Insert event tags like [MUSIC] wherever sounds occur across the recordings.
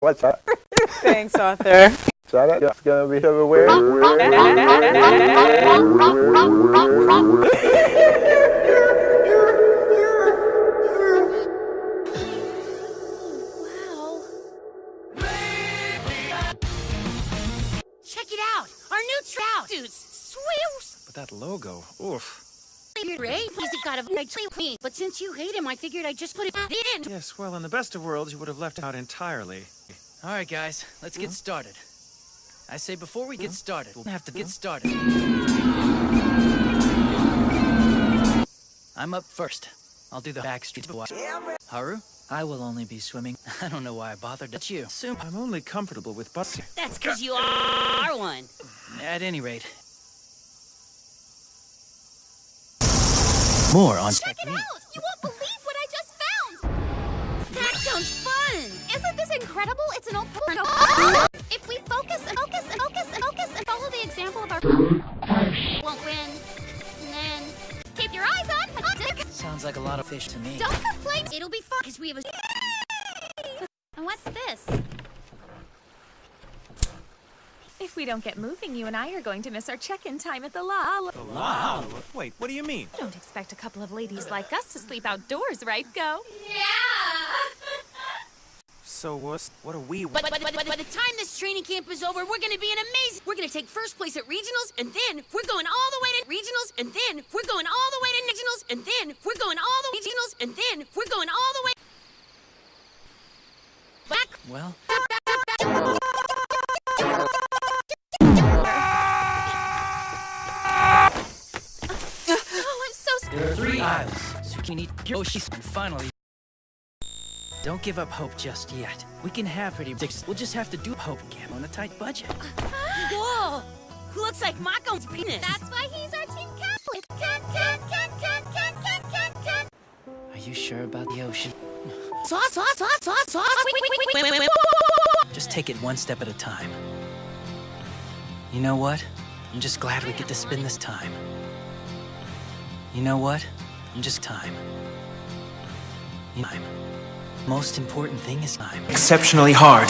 What's that? [LAUGHS] Thanks, Arthur. It's gonna be everywhere. Check it out, our new trout dudes, sweeps. But that logo, oof. Ray, he's a god of night queen, but since you hate him, I figured I'd just put it in. Yes, well, in the best of worlds, you would have left out entirely. All right, guys, let's get started. I say before we get started, we'll have to get started. I'm up first. I'll do the backstreet boy. Haru? I will only be swimming. [LAUGHS] I don't know why I bothered. That's you. Soon. I'm only comfortable with busting. That's because you are one. At any rate. More on Check technique. incredible? It's an old porno. [LAUGHS] if we focus and focus and focus and focus and follow the example of our [LAUGHS] won't win. And then keep your eyes on. Sounds like a lot of fish to me. Don't complain. It'll be fun because we have a. [LAUGHS] And what's this? If we don't get moving, you and I are going to miss our check-in time at the La. The La? Wait, what do you mean? Don't expect a couple of ladies like us to sleep outdoors, right, Go? Yeah. So what's, what are we... But, by the time this training camp is over, we're gonna be an amazing... We're gonna take first place at regionals, and then we're going all the way to regionals, and then we're going all the way to regionals, and then we're going all the way regionals, and then we're going all the way... Back... Well... Oh, there are three islands. Zucchini, Yoshi's, and finally. Don't give up hope just yet. We can have pretty dicks. We'll just have to do hope cam on a tight budget. [LAUGHS] Whoa! Looks like Mako's penis. That's why he's our team captain. Are you sure about the ocean? Sauce, sauce, sauce, sauce, sauce. Just take it one step at a time. You know what? I'm just glad we get to spend this time. You know what? I'm just time. Time most important thing is I'm exceptionally hard.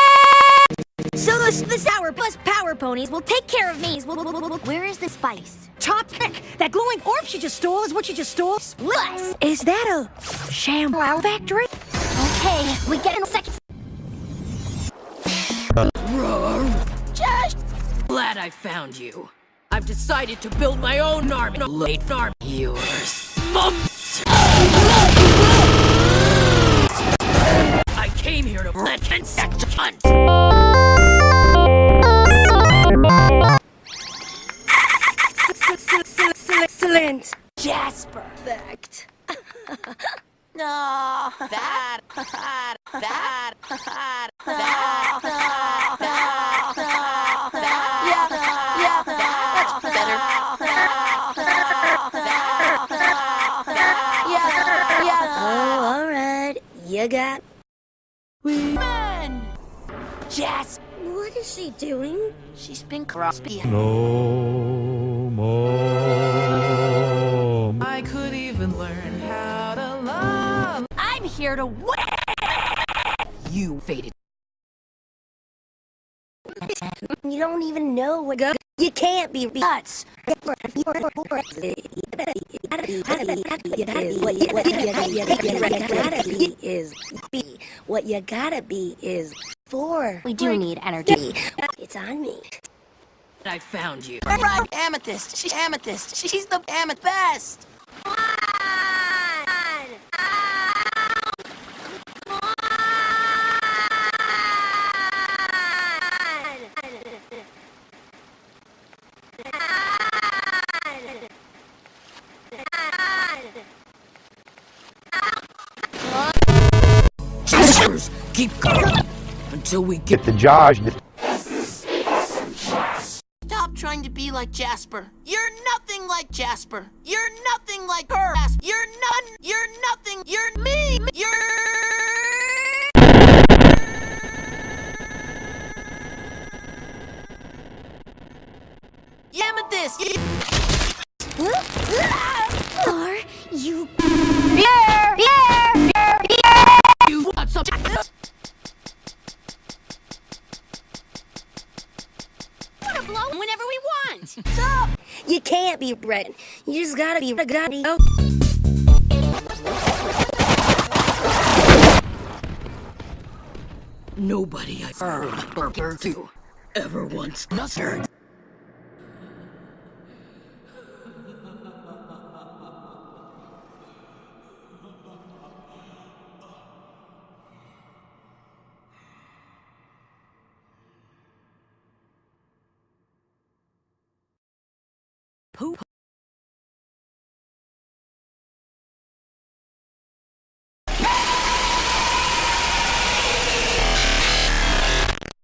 So the sour Plus power ponies will take care of me. Where is the spice? Top pick! That glowing orb she just stole is what she just stole. Plus, is that a shamrow factory? Okay, we get in seconds. Josh! Glad I found you. I've decided to build my own army. Late army. Yours. That's perfect. no. That. That. That. That. You got we men. Jasp. What is she doing? She's been crossed. No more. here to win! You faded. You don't even know what go you can't be nuts. is be what you gotta be is for. We do need energy. It's on me. I found you. Amethyst. She's amethyst. She's the amethyst. keep going until we get, the Josh. Stop trying to be like Jasper. You're nothing like Jasper. You're nothing like her. You're none. You're nothing. You're me. You're. Yamathisk! You can't be red. You just gotta be gotta be. Oh. Nobody I've heard or to ever once heard